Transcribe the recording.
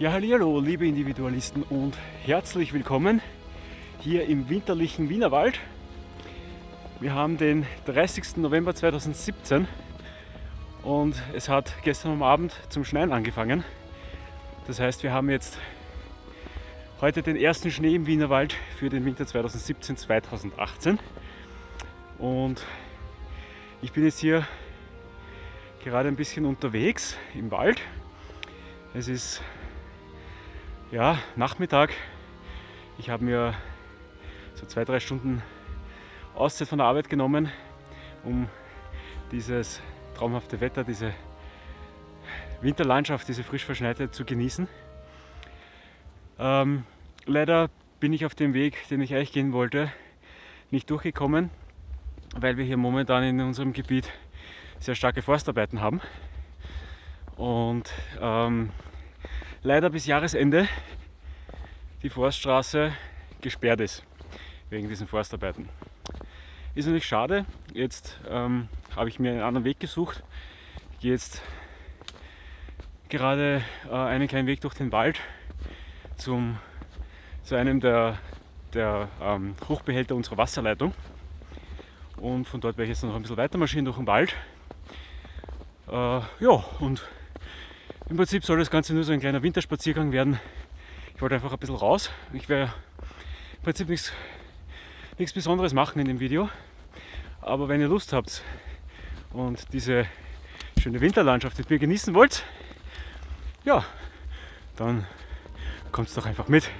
Ja, hallo, liebe Individualisten und herzlich willkommen hier im winterlichen Wienerwald. Wir haben den 30. November 2017 und es hat gestern Abend zum Schneien angefangen. Das heißt, wir haben jetzt heute den ersten Schnee im Wienerwald für den Winter 2017-2018 und ich bin jetzt hier gerade ein bisschen unterwegs im Wald. Es ist ja, Nachmittag. Ich habe mir so zwei, drei Stunden Auszeit von der Arbeit genommen, um dieses traumhafte Wetter, diese Winterlandschaft, diese frisch verschneite zu genießen. Ähm, leider bin ich auf dem Weg, den ich eigentlich gehen wollte, nicht durchgekommen, weil wir hier momentan in unserem Gebiet sehr starke Forstarbeiten haben. Und ähm, leider bis Jahresende die Forststraße gesperrt ist wegen diesen Forstarbeiten. Ist natürlich schade. Jetzt ähm, habe ich mir einen anderen Weg gesucht. Ich gehe jetzt gerade äh, einen kleinen Weg durch den Wald zum, zu einem der, der ähm, Hochbehälter unserer Wasserleitung. Und von dort werde ich jetzt noch ein bisschen weiter marschieren durch den Wald. Äh, ja, und im Prinzip soll das Ganze nur so ein kleiner Winterspaziergang werden. Ich wollte einfach ein bisschen raus. Ich werde im Prinzip nichts, nichts Besonderes machen in dem Video. Aber wenn ihr Lust habt und diese schöne Winterlandschaft mit mir genießen wollt, ja, dann kommt doch einfach mit.